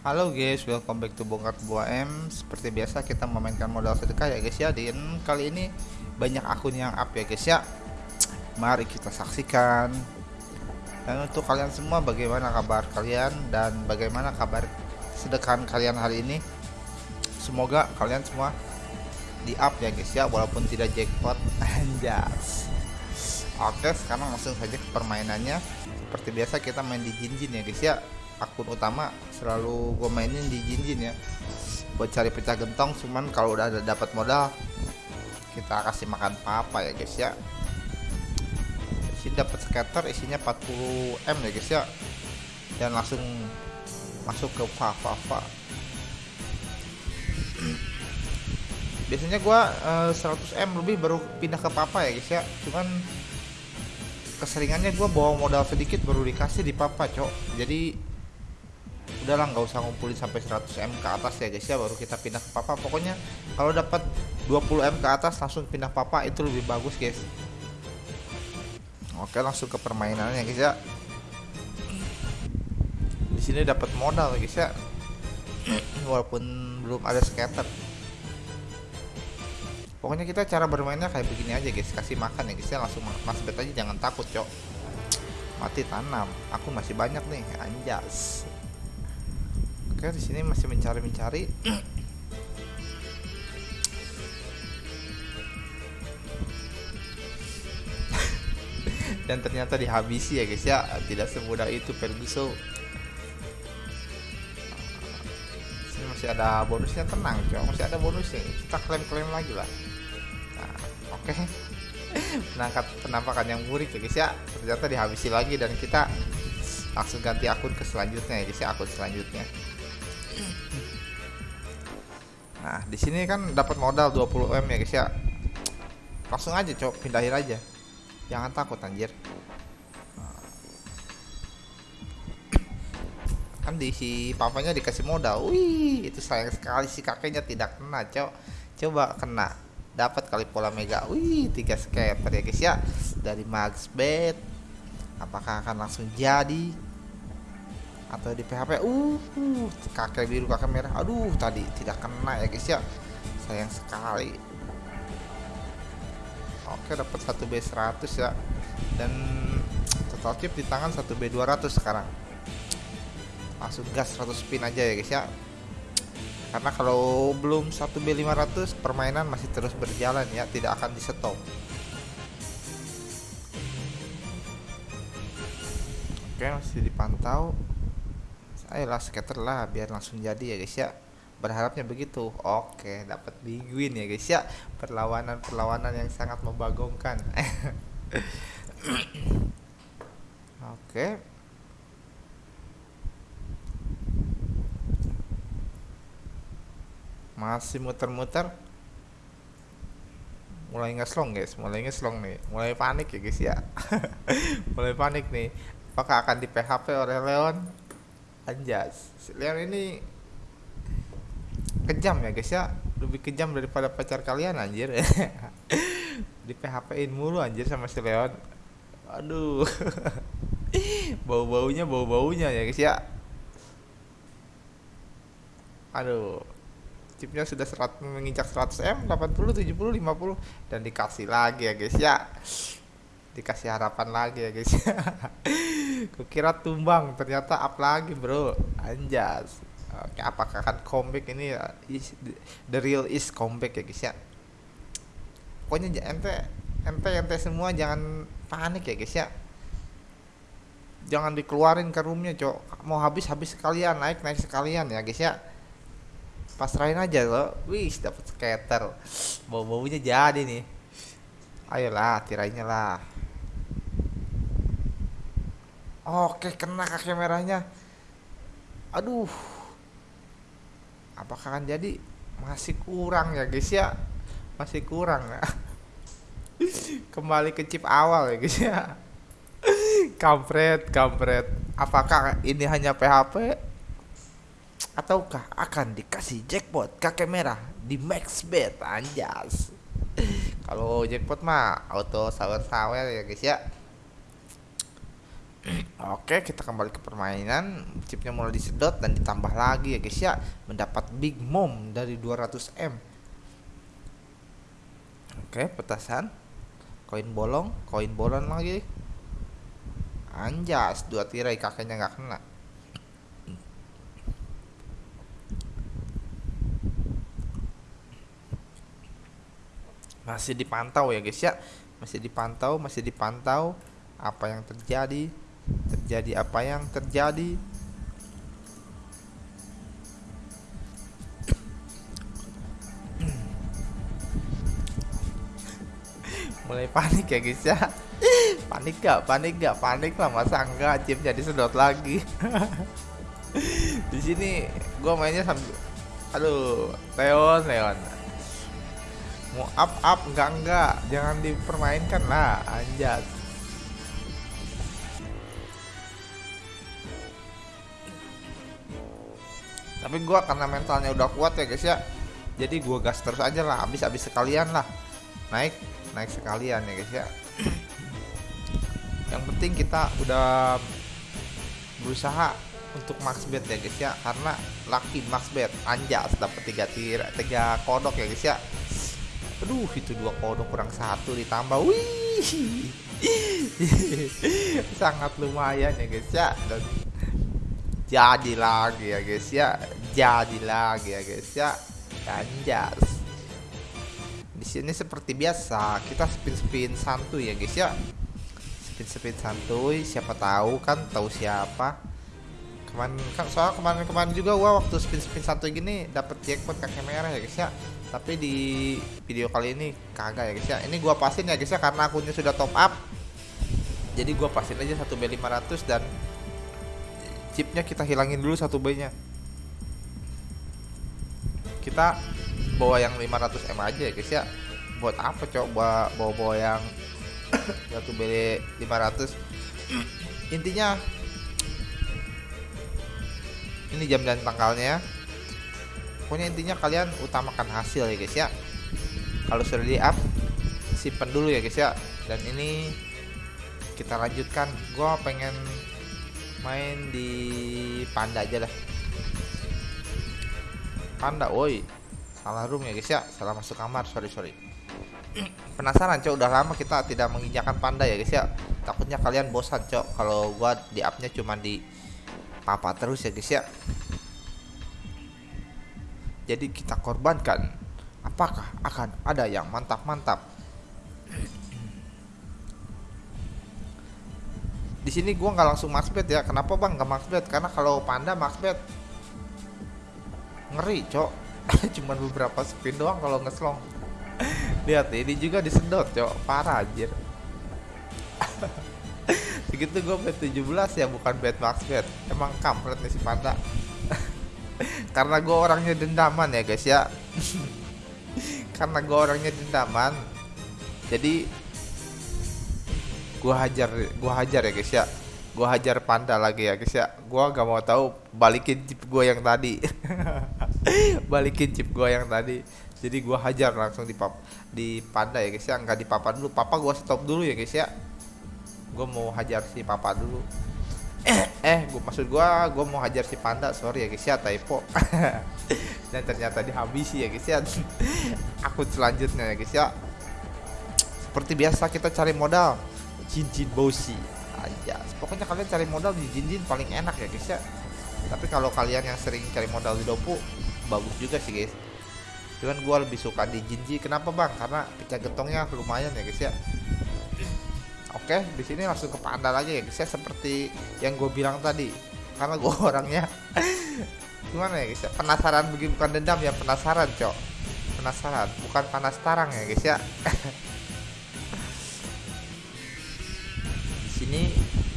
Halo guys, welcome back to Bongkar Buah M. Seperti biasa kita memainkan modal sedekah ya guys ya. Dan kali ini banyak akun yang up ya guys ya. Mari kita saksikan. Dan untuk kalian semua bagaimana kabar kalian Dan bagaimana kabar sedekahan kalian hari ini? Semoga kalian semua di up ya guys ya Walaupun tidak jackpot. Anjas. Oke sekarang langsung saja ke permainannya. Seperti biasa kita main di Jinjin ya guys ya akun utama selalu gue mainin di Jinjin ya. Buat cari pecah gentong cuman kalau udah ada dapat modal kita kasih makan papa ya guys ya. Sini dapat scatter isinya 40 m ya guys ya. Dan langsung masuk ke papa papa biasanya gua uh, 100 m lebih baru pindah ke papa ya guys ya. Cuman keseringannya gua bawa modal sedikit baru dikasih di papa cok. Jadi udahlah nggak usah ngumpulin sampai 100 m ke atas ya guys ya. Baru kita pindah ke papa. Pokoknya kalau dapat 20 m ke atas langsung pindah papa. Itu lebih bagus guys. Oke langsung ke permainannya guys ya. Di sini dapat modal guys ya. Walaupun belum ada scatter pokoknya kita cara bermainnya kayak begini aja guys. Kasih makan ya guys ya. Langsung mas bet aja jangan takut cok. Mati tanam. Aku masih banyak nih anjas Oke, di sini masih mencari-mencari. Dan ternyata dihabisi ya guys ya. Tidak semudah itu Ferguson. Sini masih ada bonusnya tenang, coba masih ada bonusnya. Kita klaim-klaim lagi lah. Nah, oke. Okay. Menangkap penampakan yang murik ya guys ya. Ternyata dihabisi lagi dan kita langsung ganti akun ke selanjutnya ya guys ya, akun selanjutnya. Nah, di sini kan dapat modal 20 M ya guys ya. Langsung aja cok, pindahin aja. Jangan takut anjir. Kan di si papanya dikasih modal. Wih, itu sayang sekali si kakeknya tidak kena, cok. Coba kena. Dapat kali pola mega. Wih, tiga scatter ya guys ya. Dari Max Bet. Apakah akan langsung jadi? Atau di PHP uh, uh kakek biru kakek merah. Aduh tadi tidak kena ya guys ya. Sayang sekali. Oke dapat satu B 100 ya. Dan total chip di tangan satu B 200 sekarang. Langsung gas 100 spin aja ya guys ya. Karena kalau belum 1 B 500 permainan masih terus berjalan ya tidak akan di stop. Oke masih dipantau ayolah scatter lah biar langsung jadi ya guys ya. Berharapnya begitu. Oke dapat big win ya guys ya. Perlawanan perlawanan yang sangat membagongkan. Oke. Masih muter-muter. Mulai ngeslong guys. Mulai ngeslong nih. Mulai panik ya guys ya. Mulai panik nih. Apakah akan di PHP oleh Leon Anjas. Leon ini kejam ya guys ya. Lebih kejam daripada pacar kalian anjir. Di PHP in mulu anjir sama si Leon. Aduh. Bau baunya bau baunya ya guys ya. Aduh. Chipnya sudah serat menginjak 100 m 80 70 50 dan dikasih lagi ya guys ya. Dikasih harapan lagi ya guys kukira tumbang ternyata up lagi bro. Anjas. Oke apakah akan comeback? Ini ya? is, the real is comeback ya guys ya. Pokoknya ente ente ente semua jangan panik ya guys ya. Jangan dikeluarin ke roomnya cok. Mau habis habis sekalian naik naik sekalian ya guys ya. Pasrahin aja lo. Wih dapat skater. Bau baunya jadi nih. Ayolah tirainya lah Oke, kena kaki merahnya. Aduh. Apakah akan jadi? Masih kurang ya, guys ya. Masih kurang ya. Kembali ke chip awal ya, guys ya. kampret, kampret. Apakah ini hanya PHP ataukah akan dikasih jackpot kakek merah di max bet anjas kalau jackpot mah auto sawer sawer ya guys ya Oke kita kembali ke permainan. Chipnya mulai disedot dan ditambah lagi ya guys ya. Mendapat big mom dari 200M Oke petasan. Koin bolong koin bolong lagi. Anjas dua tirai kakeknya nggak kena. Masih dipantau ya guys ya. Masih dipantau masih dipantau apa yang terjadi terjadi apa yang terjadi? Mulai panik ya guys ya. Panik gak? Panik gak? Panik lah masa enggak? Jadi sedot lagi. Di sini gue mainnya sambil aduh Leon Leon. Mau up up enggak enggak. Jangan dipermainkan lah anjas tapi gua karena mentalnya udah kuat ya guys ya. Jadi gua gas terus aja lah habis habis sekalian lah. Naik naik sekalian ya guys ya. Yang penting kita udah berusaha untuk max bet ya guys ya. Karena laki max bet anjas dapat tiga tir tiga kodok ya guys ya. Aduh itu dua kodok kurang satu ditambah. Wih. Sangat lumayan ya guys ya. Dan jadi lagi ya guys ya. Jadi lagi ya guys ya. Anjas. Di sini seperti biasa kita spin spin santuy ya guys ya. Spin spin santuy siapa tahu kan tahu siapa. Kemarin kan soal kemarin kemarin juga gua waktu spin spin santuy gini dapat jackpot kakek merah ya guys ya. Tapi di video kali ini kagak ya guys ya. Ini gua pasin ya guys ya karena akunnya sudah top up. Jadi gua pasin aja satu B 500 dan chipnya kita hilangin dulu satu B nya kita bawa yang 500 M aja ya guys ya. Buat apa coba bawa bawa yang satu B 500 intinya ini jam dan tanggalnya pokoknya intinya kalian utamakan hasil ya guys ya. Kalau sudah di up simpen dulu ya guys ya. Dan ini kita lanjutkan. Gua pengen main di panda aja lah. Panda woi. Salah room ya guys ya? Salah masuk kamar sorry sorry. Penasaran cok. Udah lama kita tidak menginjakan panda ya guys ya? Takutnya kalian bosan cok. Kalau gua di upnya cuma di papa terus ya guys ya? Jadi kita korbankan. Apakah akan ada yang mantap-mantap di sini gua nggak langsung maxbet ya. Kenapa bang nggak maxbet karena kalau panda maxbet ngeri cok. Cuman beberapa spin doang kalau ngeslong. Lihat ini juga disedot cok. Parah anjir. Segitu gue bet 17 ya bukan bet max bet. Emang kampret nih si panda. Karena gue orangnya dendaman ya guys ya. Karena gue orangnya dendaman. Jadi gue hajar gue hajar ya guys ya. Gue hajar panda lagi ya guys ya. Gue gak mau tahu balikin chip gue yang tadi. Balikin chip gue yang tadi. Jadi gue hajar langsung di pap di panda ya guys ya. Nggak di papa dulu. Papa gue stop dulu ya guys ya. Gue mau hajar si papa dulu. Eh eh gue maksud gue gue mau hajar si panda. Sorry ya guys ya typo. Dan ternyata dihabisi ya guys ya. Akun selanjutnya ya guys ya. Seperti biasa kita cari modal cincin bosi. Aja pokoknya kalian cari modal di jinjin paling enak ya guys ya. Tapi kalau kalian yang sering cari modal di dopu bagus juga sih guys. Cuman gue lebih suka di jinji. Kenapa bang? Karena pecah gentongnya lumayan ya guys ya. Oke, di sini langsung ke panda lagi ya guys ya. Seperti yang gue bilang tadi. Karena gue orangnya gimana ya guys ya? Penasaran begini bukan dendam ya penasaran cok. Penasaran bukan panas tarang ya guys ya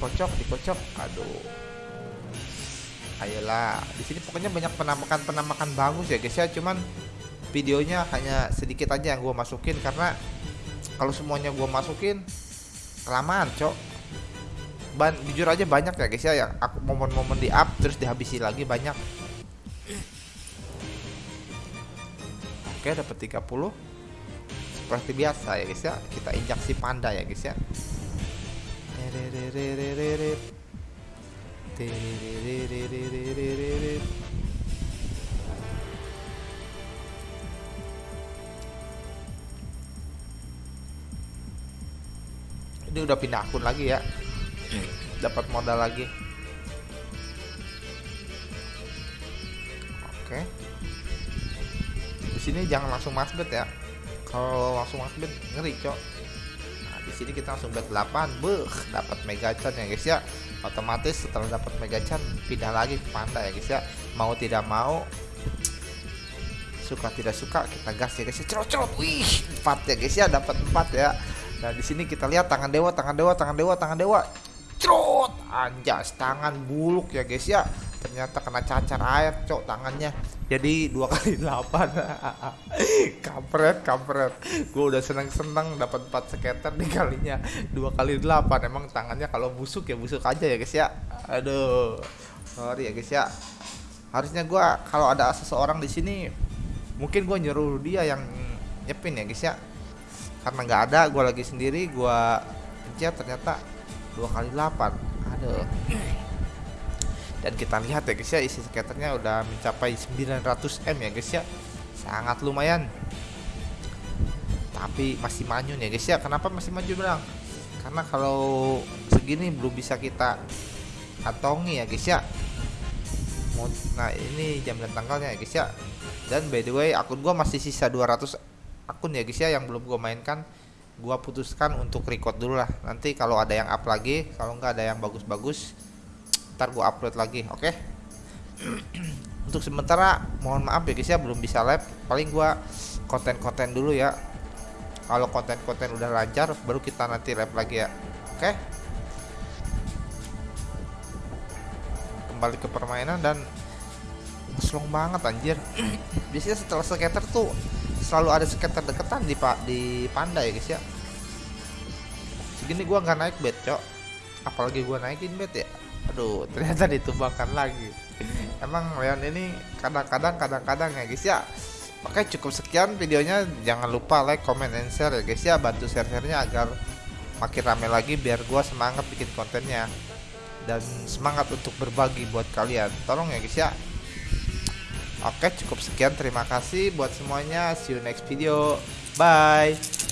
kocok dikocok. Aduh. Ayolah. Di sini pokoknya banyak penampakan bagus ya guys ya. Cuman videonya hanya sedikit aja yang gue masukin karena kalau semuanya gue masukin kelamaan cok. Ban jujur aja banyak ya guys ya yang aku momen-momen di up terus dihabisi lagi banyak. Oke dapat 30 seperti biasa ya guys ya. Kita injak si panda ya guys ya. Ini udah pindah akun lagi ya. Dapat modal lagi. Oke. Di sini jangan langsung masbet ya. Kalau langsung masbet ngeri cok di sini kita langsung bet 8 beh dapat mega chan ya guys ya. Otomatis setelah dapat mega chan pindah lagi ke panda ya guys ya. Mau tidak mau suka tidak suka kita gas ya guys ya. Cerot cerot wih 4 ya guys ya. Dapat 4 ya. Nah di sini kita lihat tangan dewa, tangan dewa, tangan dewa, tangan dewa. Crot, anjas tangan buluk ya guys ya. Ternyata kena cacar air, cok tangannya. Jadi dua kali delapan. kampret, kampret. Gue udah seneng-seneng dapat empat skater di kalinya dua kali delapan. Emang tangannya kalau busuk ya busuk aja ya guys ya. Aduh, sorry ya guys ya. Harusnya gue kalau ada seseorang di sini, mungkin gue nyuruh dia yang nyepin ya guys ya karena nggak ada gue lagi sendiri gue pencet ternyata dua kali 8 aduh dan kita lihat ya guys ya isi skaternya udah mencapai 900 m ya guys ya. Sangat lumayan. Tapi masih manyun ya guys ya. Kenapa masih maju bilang? Karena kalau segini belum bisa kita kantongi ya guys ya. Nah ini jam dan tanggalnya ya guys ya. Dan by the way akun gua masih sisa 200 akun ya guys ya yang belum gue mainkan. Gua putuskan untuk record dulu lah. Nanti kalau ada yang up lagi kalau nggak ada yang bagus-bagus ntar gua upload lagi oke? Okay? untuk sementara mohon maaf ya guys ya belum bisa live. Paling gua konten-konten dulu ya. Kalau konten-konten udah lancar baru kita nanti live lagi ya oke? Okay? kembali ke permainan dan slong banget anjir. Biasanya setelah skater tuh selalu ada skater deketan di pak di panda ya guys ya. Segini gua nggak naik bed cok. Apalagi gua naikin bed ya aduh ternyata ditumbangkan lagi. Emang Leon ini kadang-kadang kadang-kadang ya guys ya. Oke cukup sekian videonya. Jangan lupa like comment and share ya guys ya. Bantu share-sharenya agar makin rame lagi biar gua semangat bikin kontennya. Dan semangat untuk berbagi buat kalian. Tolong ya guys ya. Oke cukup sekian. Terima kasih buat semuanya. See you next video. Bye